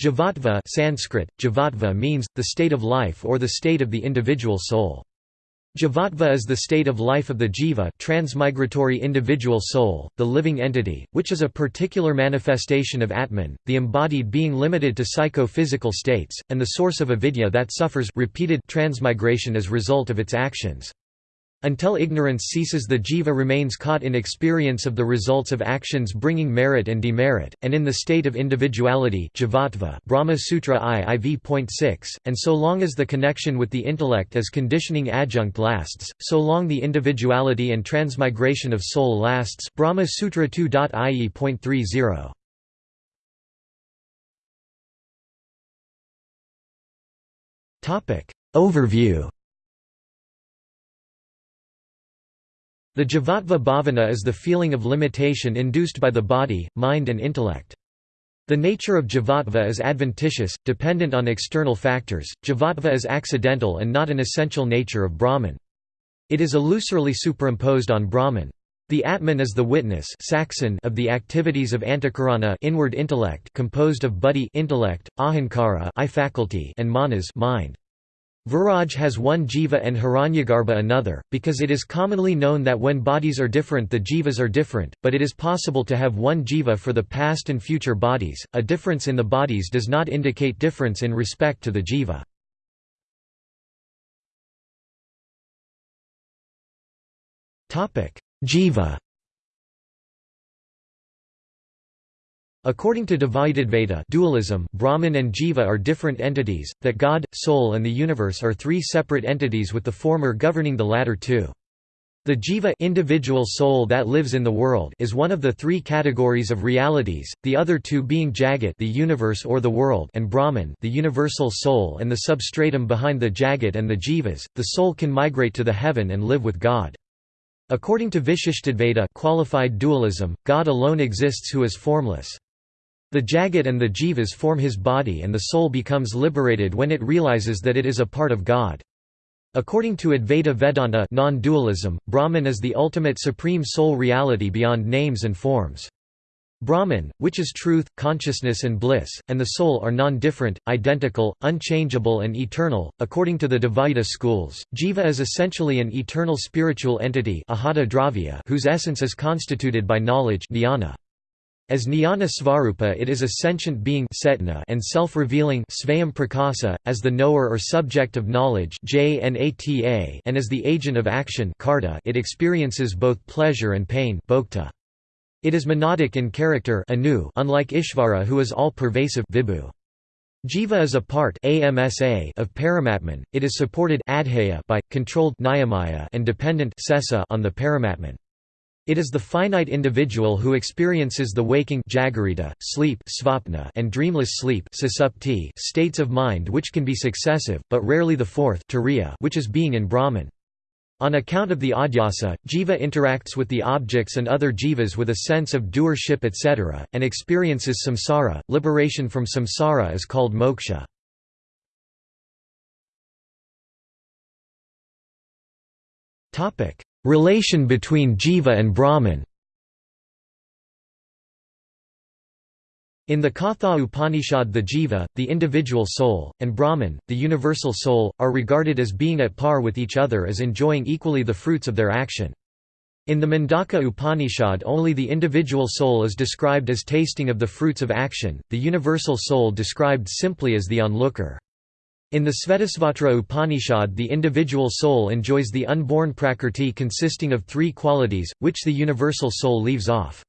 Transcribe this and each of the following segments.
Jivatva Sanskrit, Jivatva means, the state of life or the state of the individual soul. Jivatva is the state of life of the jiva transmigratory individual soul, the living entity, which is a particular manifestation of Atman, the embodied being limited to psycho-physical states, and the source of avidya that suffers repeated transmigration as result of its actions. Until ignorance ceases the jiva remains caught in experience of the results of actions bringing merit and demerit, and in the state of individuality Brahma Sutra IV.6, and so long as the connection with the intellect as conditioning adjunct lasts, so long the individuality and transmigration of soul lasts Brahma Sutra 2.ie.30. Overview The Jivatva bhavana is the feeling of limitation induced by the body, mind and intellect. The nature of Jivatva is adventitious, dependent on external factors. Jivatva is accidental and not an essential nature of Brahman. It is illusorily superimposed on Brahman. The Atman is the witness sakshin of the activities of antakarana inward intellect composed of buddhi intellect, ahankara I faculty and manas mind. Viraj has one jiva and Hiranyagarbha another, because it is commonly known that when bodies are different the jivas are different, but it is possible to have one jiva for the past and future bodies. A difference in the bodies does not indicate difference in respect to the jiva. Jiva According to Dvaitadvaita dualism, Brahman and Jiva are different entities, that God, Soul and the universe are three separate entities with the former governing the latter two. The jiva individual soul that lives in the world is one of the three categories of realities, the other two being Jagat the universe or the world and Brahman the universal soul and the substratum behind the Jagat and the jivas, the soul can migrate to the heaven and live with God. According to Vishishtadvaita qualified dualism, God alone exists who is formless. The Jagat and the Jivas form his body and the soul becomes liberated when it realizes that it is a part of God. According to Advaita Vedanta non-dualism, Brahman is the ultimate supreme soul reality beyond names and forms. Brahman, which is truth, consciousness and bliss, and the soul are non-different, identical, unchangeable and eternal. According to the Dvaita schools, Jiva is essentially an eternal spiritual entity whose essence is constituted by knowledge jnana. As jnana svarupa it is a sentient being and self-revealing as the knower or subject of knowledge and as the agent of action it experiences both pleasure and pain It is monadic in character unlike Ishvara who is all-pervasive Jiva is a part of Paramatman, it is supported by, controlled and dependent on the Paramatman. It is the finite individual who experiences the waking jagarita, sleep svapna, and dreamless sleep states of mind which can be successive, but rarely the fourth which is being in Brahman. On account of the adhyasa, jiva interacts with the objects and other jivas with a sense of doership etc., and experiences samsara. Liberation from samsara is called moksha. Relation between Jiva and Brahman In the Katha Upanishad the Jiva, the individual soul, and Brahman, the universal soul, are regarded as being at par with each other as enjoying equally the fruits of their action. In the Mundaka Upanishad only the individual soul is described as tasting of the fruits of action, the universal soul described simply as the onlooker. In the Svetasvatara Upanishad the individual soul enjoys the unborn prakrti consisting of three qualities, which the universal soul leaves off.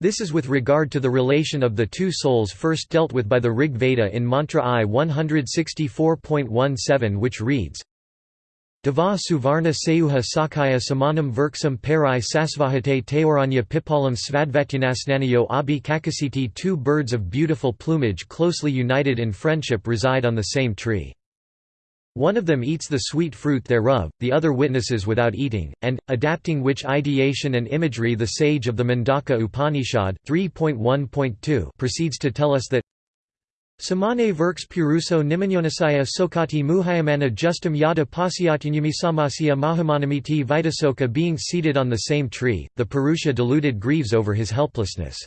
This is with regard to the relation of the two souls first dealt with by the Rig Veda in Mantra I 164.17 which reads, Dava Suvarna Seuha Sakaya Samanam Virksam Parai Sasvahate Teoranya Pipalam Svadvetyanasnanayo Abhi Kakasiti Two birds of beautiful plumage closely united in friendship reside on the same tree. One of them eats the sweet fruit thereof, the other witnesses without eating, and, adapting which ideation and imagery the sage of the Mundaka Upanishad 3.1.2 proceeds to tell us that Samane Verks Puruso Nimanyonasaya Sokati Muhayamana Justum Yada Pasyatyanyami Samasya Mahamanamiti Vitasoka Being seated on the same tree, the Purusha deluded grieves over his helplessness.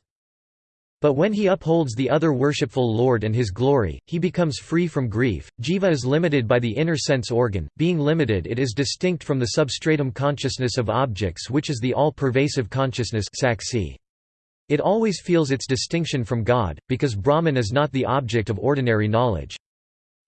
But when he upholds the other worshipful Lord and his glory, he becomes free from grief. Jiva is limited by the inner sense organ, being limited it is distinct from the substratum consciousness of objects which is the all-pervasive consciousness It always feels its distinction from God, because Brahman is not the object of ordinary knowledge.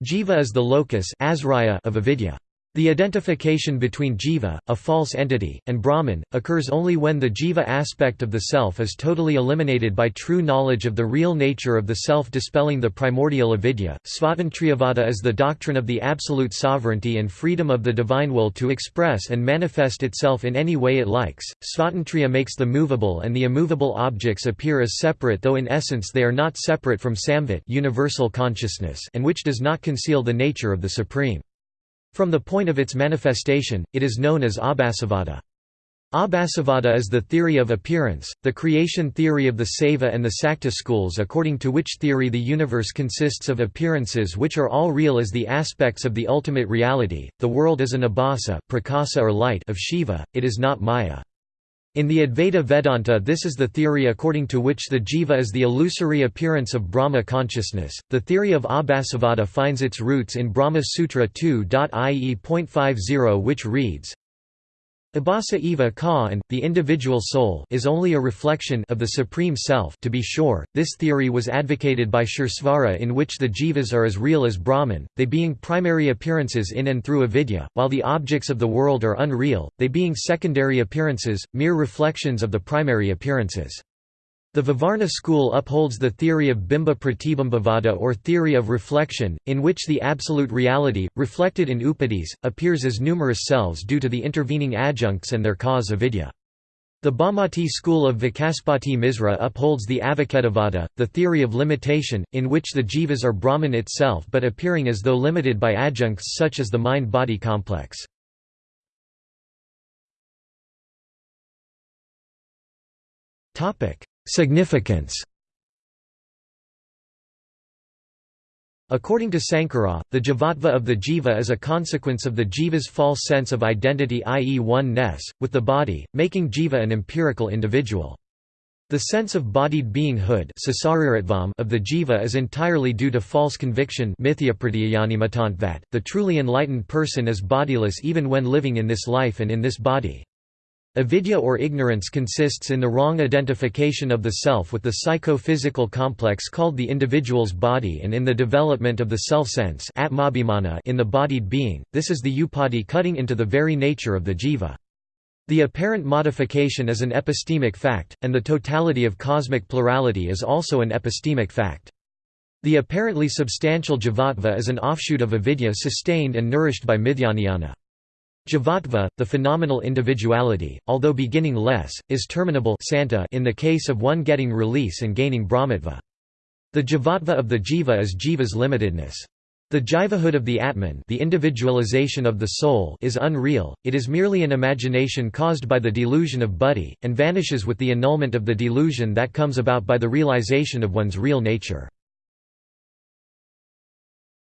Jiva is the locus of avidya. The identification between jiva, a false entity, and Brahman, occurs only when the jiva aspect of the self is totally eliminated by true knowledge of the real nature of the self dispelling the primordial avidya. Svatantriyavada is the doctrine of the absolute sovereignty and freedom of the divine will to express and manifest itself in any way it likes. Svatantriya makes the movable and the immovable objects appear as separate though in essence they are not separate from samvit universal consciousness and which does not conceal the nature of the Supreme. From the point of its manifestation, it is known as Abhasavada. Abhasavada is the theory of appearance, the creation theory of the Saiva and the Sakta schools according to which theory the universe consists of appearances which are all real as the aspects of the ultimate reality, the world is an abhasa prakasa or light of Shiva, it is not Maya. In the Advaita Vedanta this is the theory according to which the jiva is the illusory appearance of Brahma consciousness. The theory of Abhasavada finds its roots in Brahma Sutra 2.ie.50 which reads, Abhasa eva ka and, the individual soul is only a reflection of the Supreme Self to be sure, this theory was advocated by Suresvara in which the jivas are as real as Brahman, they being primary appearances in and through avidya, while the objects of the world are unreal, they being secondary appearances, mere reflections of the primary appearances. The Vivarana school upholds the theory of bimba pratibimbavada or theory of reflection, in which the absolute reality, reflected in upadhis, appears as numerous selves due to the intervening adjuncts and their cause avidya. The Bhamati school of Vachaspati Misra upholds the Avacchedavada, the theory of limitation, in which the jivas are Brahman itself but appearing as though limited by adjuncts such as the mind-body complex. Significance According to Sankara, the jivatva of the jiva is a consequence of the jiva's false sense of identity i.e. one-ness, with the body, making jiva an empirical individual. The sense of bodied beinghood of the jiva is entirely due to false conviction that, the truly enlightened person is bodiless even when living in this life and in this body. Avidya or ignorance consists in the wrong identification of the self with the psycho-physical complex called the individual's body and in the development of the self-sense in the bodied being, this is the upadhi cutting into the very nature of the jiva. The apparent modification is an epistemic fact, and the totality of cosmic plurality is also an epistemic fact. The apparently substantial jivatva is an offshoot of avidya sustained and nourished by mithyajnana. Jivatva, the phenomenal individuality, although beginning less, is terminable santa in the case of one getting release and gaining brahmatva. The jivatva of the jiva is jiva's limitedness. The jivahood of the Atman the individualization of the soul is unreal, it is merely an imagination caused by the delusion of buddhi, and vanishes with the annulment of the delusion that comes about by the realization of one's real nature.